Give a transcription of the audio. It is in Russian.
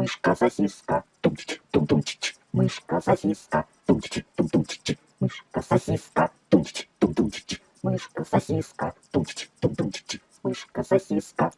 мышка сосиска, тумчич, тум-тум-чич, мышка сосиска, тумчич, тум-тум-чич, мышка сосиска, тумчич, тум-тум-чич, мышка сосиска, тумчич, тум-тум-чич, мышка сосиска.